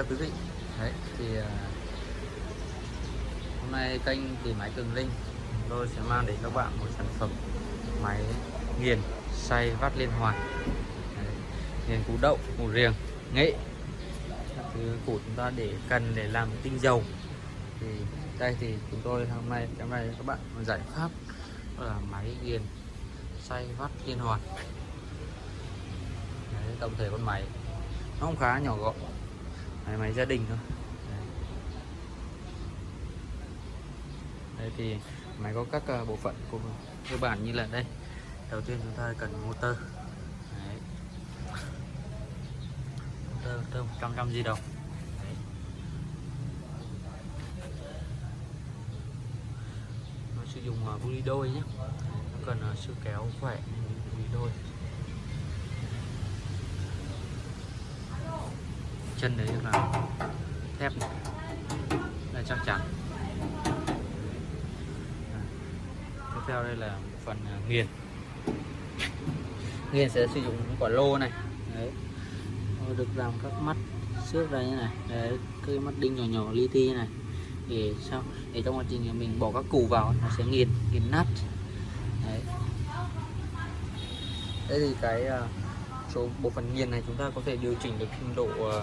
chào quý vị. Đấy thì à, hôm nay kênh thì máy cường linh. Tôi sẽ mang đến các bạn một sản phẩm máy nghiền xay vắt liên hoàn. Đấy, nghiền củ đậu củ riềng nghệ. Thứ củ chúng ta để cần để làm tinh dầu. Thì đây thì chúng tôi hôm nay hôm nay các bạn một giải pháp là máy nghiền xay vắt liên hoàn. Đấy, tổng thể con máy nó không khá nhỏ gọn máy, máy gia đình thôi đấy. đây thì máy có các à, bộ phận của cơ bản như là đây đầu tiên chúng ta cần motor đấy. motor motor 100 trăm di động đấy. nó sử dụng à, uh, buli đôi nhé nó cần à, uh, sức kéo khỏe buli đôi chân đấy là thép này đây, chắc chắn. Tiếp theo đây là phần à, nghiền. Nghiền sẽ sử dụng quả lô này. Đấy. Được làm các mắt xước ra như này. Đấy, cái mắt đinh nhỏ nhỏ, li ti như này. Để sao để trong quá trình mình bỏ các củ vào, nó sẽ nghiền nghiền nát. Đấy. Đây thì cái à, số bộ phận nghiền này chúng ta có thể điều chỉnh được trình độ à,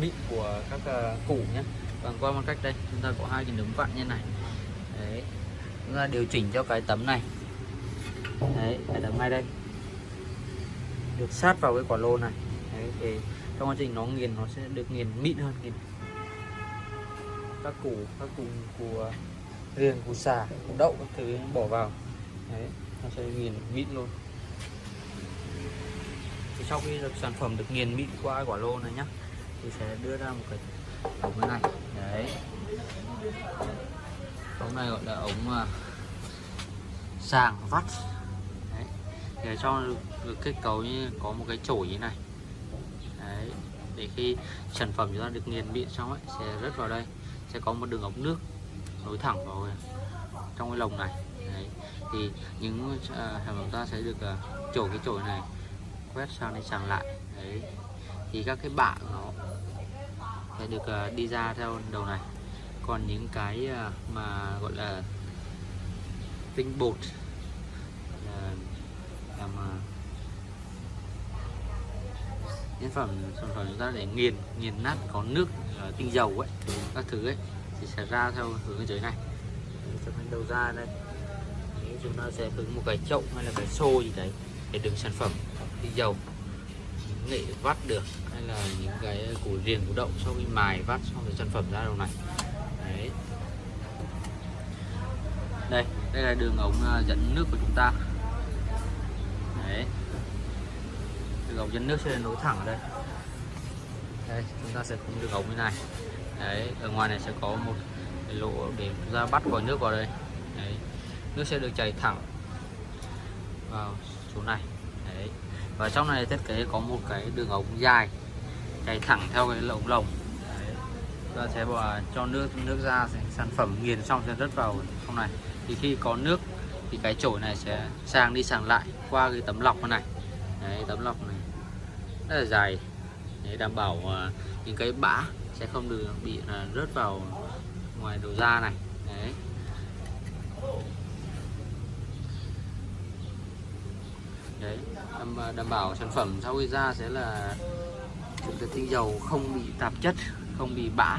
mịn của các ờ, uh, củ nhé. Bằng qua một cách đây chúng ta có hai cái nấm vặn như này. Đấy chúng ta điều chỉnh cho cái tấm này. Đấy cái tấm ngay đây. Được sát vào cái quả lô này. Đấy để trong quá trình nó nghiền nó sẽ được nghiền mịn hơn. Nghiền. Các củ các củ của riềng củ xà củ đậu các thứ bỏ vào. Đấy nó sẽ nghiền mịn luôn sau khi được sản phẩm được nghiền mịn qua quả lô này nhá thì sẽ đưa ra một cái ống như này. Đấy. Ống này gọi là ống uh, sàng vắt. Đấy. để cho được, kết cấu như có một cái chổi như này. Đấy. Để khi sản phẩm chúng ta được nghiền mịn xong ấy sẽ rớt vào đây. Sẽ có một đường ống nước nối thẳng vào à, trong cái lồng này. Đấy. thì những uh, hàng chúng ta sẽ được uh, chổi cái chổi này quét sang đây sang lại. Đấy. Thì các cái bạ nó sẽ được uh, đi ra theo đầu này. Còn những cái uh, mà gọi là tinh bột là làm uh, nhân phẩm sản phẩm chúng ta để nghiền nghiền nát có nước uh, tinh dầu ấy các thứ ấy thì sẽ ra theo hướng dưới này. Cho cái đầu ra đây. Chúng ta sẽ hứng một cái chậu hay là cái xô gì đấy để đựng sản phẩm tinh dầu nghệ vắt được, hay là những cái củ riềng, củ đậu sau khi mài vắt xong rồi sản phẩm ra đầu này. Đấy. Đây đây là đường ống ờ, dẫn nước của chúng ta. Đấy. Đường ống dẫn nước sẽ nối thẳng ở đây. Đây, chúng ta sẽ cũng đường ống như này. Đấy, ở ngoài này sẽ có một cái lỗ để chúng ta bắt vòi nước vào đây. Đấy. Nước sẽ được chảy thẳng vào chỗ này và trong này thiết kế có một cái đường ống dài chạy thẳng theo cái lồng lồng. Ta sẽ bỏ cho nước nước ra sản phẩm nghiền xong sẽ rớt vào trong này. Thì khi có nước thì cái chổi này sẽ sang đi sang lại qua cái tấm lọc này. Đấy, tấm lọc này rất là dài. Để đảm bảo uh, những cái bã sẽ không được bị uh, rớt vào ngoài đầu ra này. Đấy. đấy À, đảm, bảo sản phẩm sau khi ra sẽ là chúng ta tinh dầu không bị tạp chất không bị bã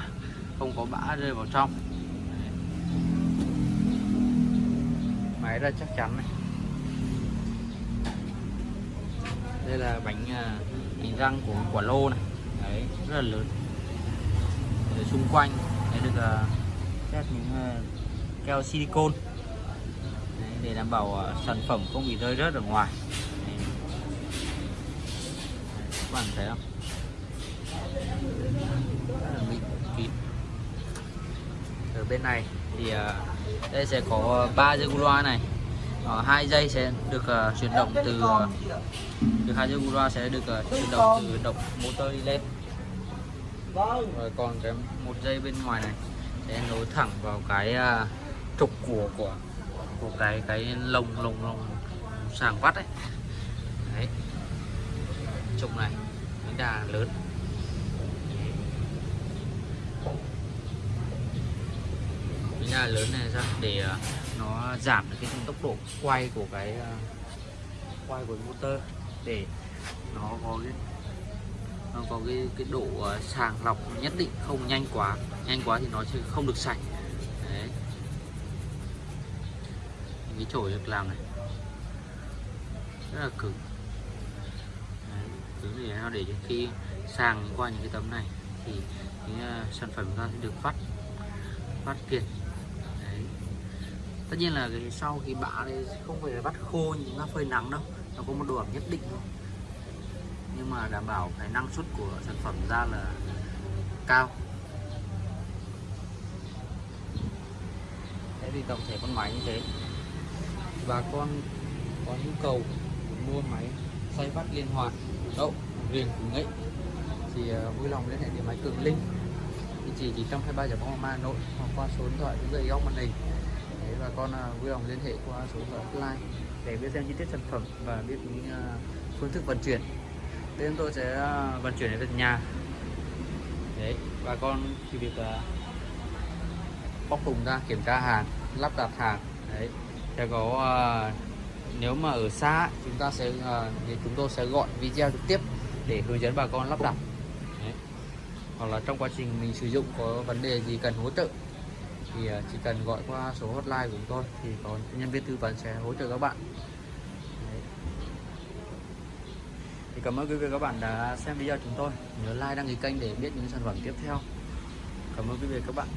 không có bã rơi vào trong. Máy ra chắc chắn này. Đây là bánh à, bánh răng của quả lô này. Đấy rất là lớn. Ở xung quanh đấy được à, xét những keo silicon để đảm bảo sản phẩm không bị rơi rớt ở ngoài các bạn thấy không? Rất là mịn kín. Ở bên này thì à, đây sẽ có ba dây loa này. Ờ, hai dây sẽ được uh, chuyển động từ à, uh, từ hai dây loa sẽ được uh, chuyển động từ động motor đi lên. Rồi còn cái một dây bên ngoài này sẽ nối thẳng vào cái uh, trục của của của cái cái lồng lồng lồng sàng vắt ấy. Đấy trùng này đà lớn. Bánh đà lớn này ra để ờ, nó giảm được cái tốc độ quay của cái ờ, quay của motor để nó có cái, nó có cái cái độ ờ, sàng lọc nhất định, không nhanh quá. Nhanh quá thì nó sẽ không được sạch. Đấy. Cái chổi được làm này. Rất là cứng nó để cho khi sàng qua những cái tấm này thì những uh, ờ, sản phẩm ra sẽ được phát phát kiệt đấy. tất nhiên là cái sau khi bã thì không phải là vắt khô như chúng ta phơi nắng đâu nó có một độ ẩm nhất định thôi. Nhưng mà đảm bảo cái năng suất của sản phẩm ra là cao. Thế thì tổng thể con máy như thế. Bà con có nhu cầu mua máy xoay vắt liên hoàn đậu riêng của nghệ thì uh, vui lòng liên hệ điện máy cường linh. Địa chỉ chỉ trong 23 giờ bóng Hà Nội hoặc qua số điện thoại dưới dây góc màn hình. Đấy, và con uh, vui lòng liên hệ qua số điện thoại hotline để biết xem chi tiết sản phẩm và biết những uh, phương thức vận chuyển. Thế chúng tôi sẽ uh, vận chuyển đến tận nhà. Đấy bà con chỉ việc uh, bóc thùng ra kiểm tra hàng lắp đặt hàng. Đấy sẽ có uh, nếu mà ở xa chúng ta sẽ uh, thì chúng tôi sẽ gọi video trực tiếp để hướng dẫn bà con lắp đặt. Đấy. hoặc là trong quá trình mình sử dụng có vấn đề gì cần hỗ trợ thì uh, chỉ cần gọi qua số hotline của chúng tôi thì có nhân viên tư vấn sẽ hỗ trợ các bạn. Đấy. thì cảm ơn quý vị các bạn đã xem video chúng tôi. Nhớ like đăng ký kênh để biết những sản phẩm tiếp theo. Cảm ơn quý vị các bạn